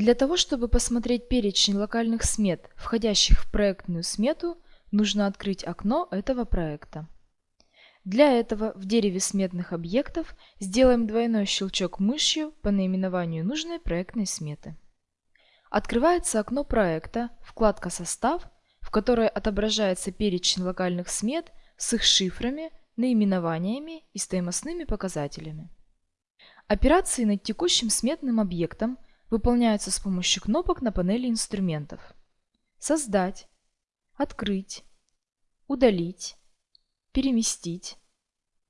Для того, чтобы посмотреть перечень локальных смет, входящих в проектную смету, нужно открыть окно этого проекта. Для этого в дереве сметных объектов сделаем двойной щелчок мышью по наименованию нужной проектной сметы. Открывается окно проекта, вкладка «Состав», в которой отображается перечень локальных смет с их шифрами, наименованиями и стоимостными показателями. Операции над текущим сметным объектом выполняются с помощью кнопок на панели инструментов. Создать, открыть, удалить, переместить,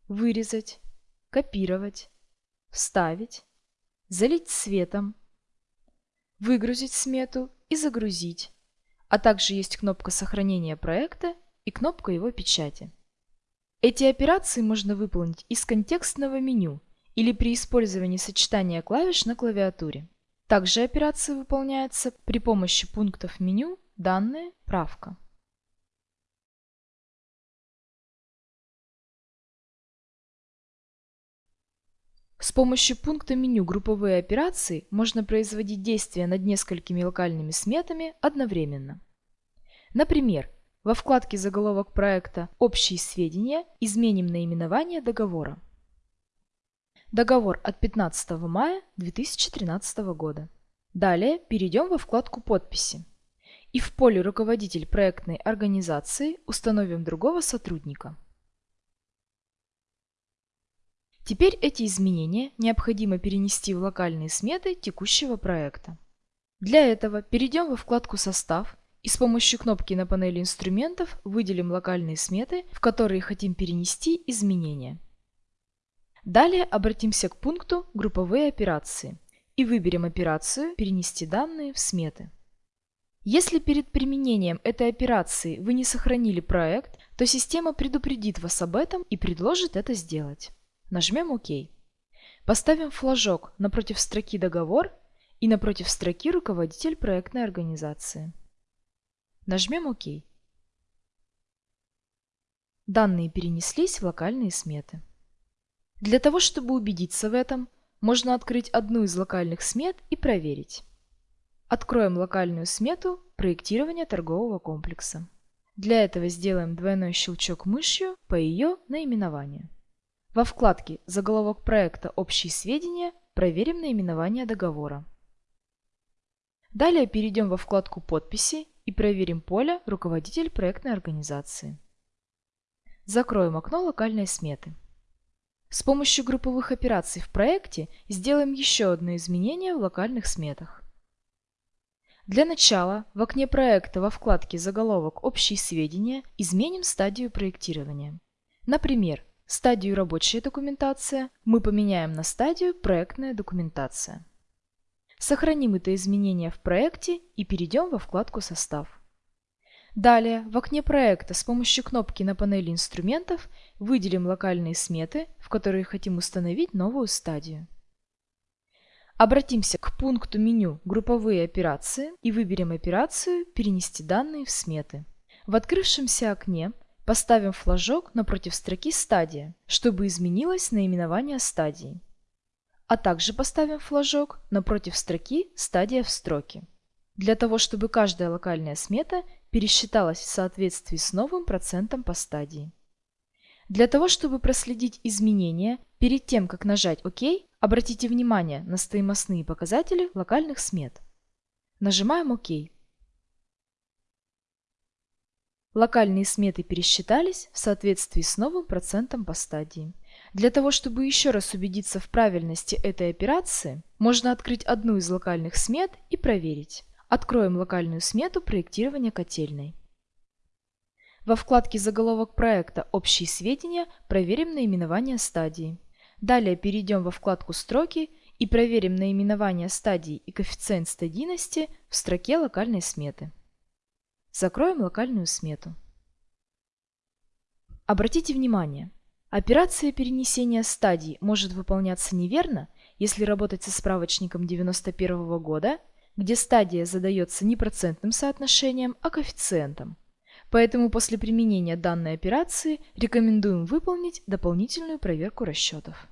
вырезать, копировать, вставить, залить цветом, выгрузить смету и загрузить, а также есть кнопка сохранения проекта и кнопка его печати. Эти операции можно выполнить из контекстного меню или при использовании сочетания клавиш на клавиатуре. Также операции выполняются при помощи пунктов меню «Данные», «Правка». С помощью пункта меню «Групповые операции» можно производить действия над несколькими локальными сметами одновременно. Например, во вкладке «Заголовок проекта. Общие сведения» изменим наименование договора. Договор от 15 мая 2013 года. Далее перейдем во вкладку «Подписи» и в поле «Руководитель проектной организации» установим другого сотрудника. Теперь эти изменения необходимо перенести в локальные сметы текущего проекта. Для этого перейдем во вкладку «Состав» и с помощью кнопки на панели инструментов выделим локальные сметы, в которые хотим перенести изменения. Далее обратимся к пункту «Групповые операции» и выберем операцию «Перенести данные в сметы». Если перед применением этой операции вы не сохранили проект, то система предупредит вас об этом и предложит это сделать. Нажмем ОК. Поставим флажок напротив строки «Договор» и напротив строки «Руководитель проектной организации». Нажмем ОК. Данные перенеслись в локальные сметы. Для того, чтобы убедиться в этом, можно открыть одну из локальных смет и проверить. Откроем локальную смету проектирования торгового комплекса. Для этого сделаем двойной щелчок мышью по ее наименованию. Во вкладке «Заголовок проекта. Общие сведения» проверим наименование договора. Далее перейдем во вкладку «Подписи» и проверим поле «Руководитель проектной организации». Закроем окно локальной сметы. С помощью групповых операций в проекте сделаем еще одно изменение в локальных сметах. Для начала в окне проекта во вкладке «Заголовок. Общие сведения» изменим стадию проектирования. Например, Стадию «Рабочая документация» мы поменяем на стадию «Проектная документация». Сохраним это изменение в проекте и перейдем во вкладку «Состав». Далее в окне проекта с помощью кнопки на панели инструментов выделим локальные сметы, в которые хотим установить новую стадию. Обратимся к пункту меню «Групповые операции» и выберем операцию «Перенести данные в сметы». В открывшемся окне Поставим флажок напротив строки «Стадия», чтобы изменилось наименование стадии. А также поставим флажок напротив строки «Стадия в строке», для того, чтобы каждая локальная смета пересчиталась в соответствии с новым процентом по стадии. Для того, чтобы проследить изменения, перед тем, как нажать ОК, обратите внимание на стоимостные показатели локальных смет. Нажимаем ОК. Локальные сметы пересчитались в соответствии с новым процентом по стадии. Для того, чтобы еще раз убедиться в правильности этой операции, можно открыть одну из локальных смет и проверить. Откроем локальную смету проектирования котельной. Во вкладке «Заголовок проекта. Общие сведения» проверим наименование стадии. Далее перейдем во вкладку «Строки» и проверим наименование стадии и коэффициент стадийности в строке локальной сметы. Закроем локальную смету. Обратите внимание, операция перенесения стадий может выполняться неверно, если работать со справочником 91 года, где стадия задается не процентным соотношением, а коэффициентом. Поэтому после применения данной операции рекомендуем выполнить дополнительную проверку расчетов.